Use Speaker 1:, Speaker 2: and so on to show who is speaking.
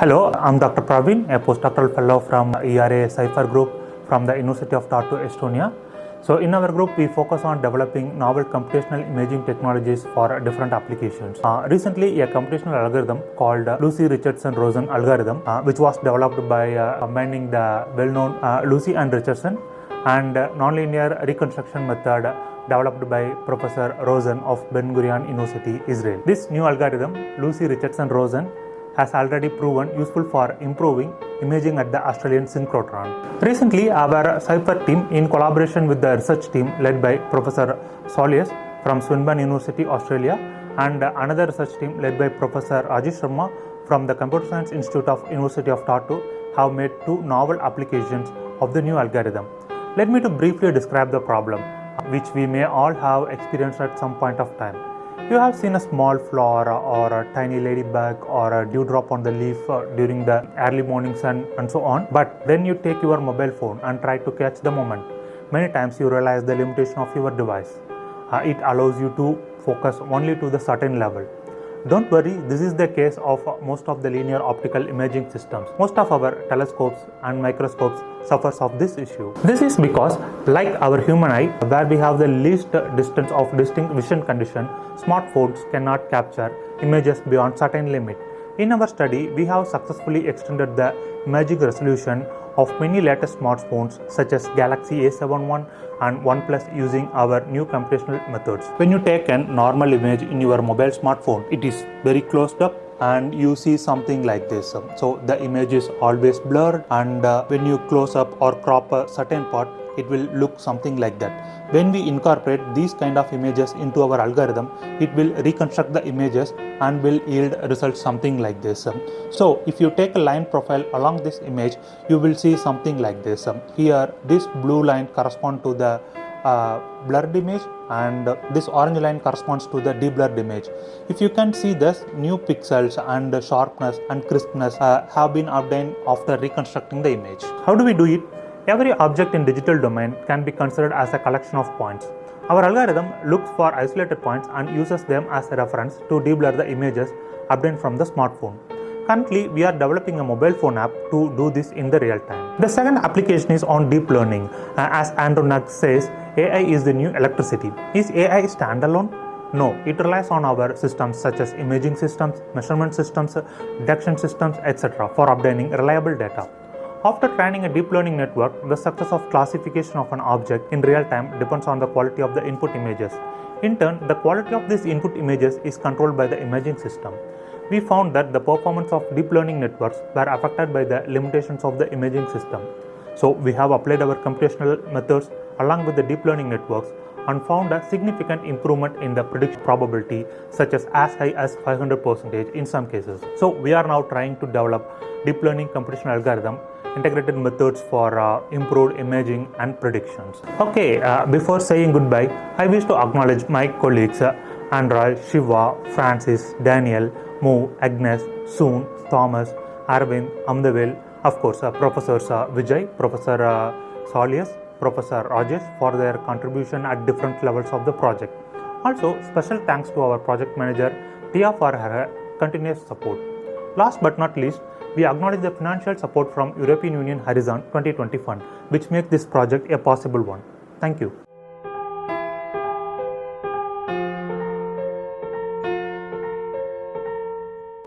Speaker 1: Hello, I'm Dr. Praveen, a postdoctoral fellow from ERA Cypher Group from the University of Tartu, Estonia. So, in our group, we focus on developing novel computational imaging technologies for different applications. Uh, recently, a computational algorithm called Lucy Richardson Rosen algorithm, uh, which was developed by uh, combining the well known uh, Lucy and Richardson and uh, nonlinear reconstruction method developed by Professor Rosen of Ben Gurion University, Israel. This new algorithm, Lucy Richardson Rosen, has already proven useful for improving imaging at the Australian synchrotron. Recently, our Cypher team, in collaboration with the research team led by Professor Saulius from Swinburne University, Australia, and another research team led by Professor Rajesh Sharma from the Computer Science Institute of University of Tartu, have made two novel applications of the new algorithm. Let me to briefly describe the problem, which we may all have experienced at some point of time. You have seen a small flower or a tiny ladybug or a dewdrop on the leaf uh, during the early morning sun and so on. But then you take your mobile phone and try to catch the moment. Many times you realize the limitation of your device. Uh, it allows you to focus only to the certain level. Don't worry, this is the case of most of the linear optical imaging systems. Most of our telescopes and microscopes suffers of this issue. This is because like our human eye where we have the least distance of distinct vision condition, smartphones cannot capture images beyond certain limit. In our study, we have successfully extended the magic resolution of many latest smartphones such as Galaxy A71 and OnePlus using our new computational methods. When you take a normal image in your mobile smartphone, it is very closed up and you see something like this. So the image is always blurred and uh, when you close up or crop a certain part, it will look something like that. When we incorporate these kind of images into our algorithm, it will reconstruct the images and will yield results something like this. So if you take a line profile along this image, you will see something like this. Here, this blue line corresponds to the uh, blurred image and this orange line corresponds to the deblurred image. If you can see this new pixels and sharpness and crispness uh, have been obtained after reconstructing the image. How do we do it? Every object in digital domain can be considered as a collection of points. Our algorithm looks for isolated points and uses them as a reference to deblur the images obtained from the smartphone. Currently, we are developing a mobile phone app to do this in the real time. The second application is on deep learning. Uh, as Andrew Ng says, AI is the new electricity. Is AI standalone? No, it relies on our systems such as imaging systems, measurement systems, detection systems, etc. for obtaining reliable data. After training a deep learning network, the success of classification of an object in real time depends on the quality of the input images. In turn, the quality of these input images is controlled by the imaging system. We found that the performance of deep learning networks were affected by the limitations of the imaging system. So, we have applied our computational methods along with the deep learning networks and found a significant improvement in the prediction probability such as as high as 500% in some cases. So, we are now trying to develop deep learning computational algorithm integrated methods for uh, improved imaging and predictions. Okay, uh, before saying goodbye, I wish to acknowledge my colleagues uh, Android, Shiva, Francis, Daniel, Mo, Agnes, Soon, Thomas, Arvind, Amudhavel, of course, uh, Professors uh, Vijay, Professor uh, Saulius, Professor Rajesh for their contribution at different levels of the project. Also, special thanks to our project manager Tia for her continuous support. Last but not least, we acknowledge the financial support from European Union Horizon 2020 Fund, which makes this project a possible one. Thank you.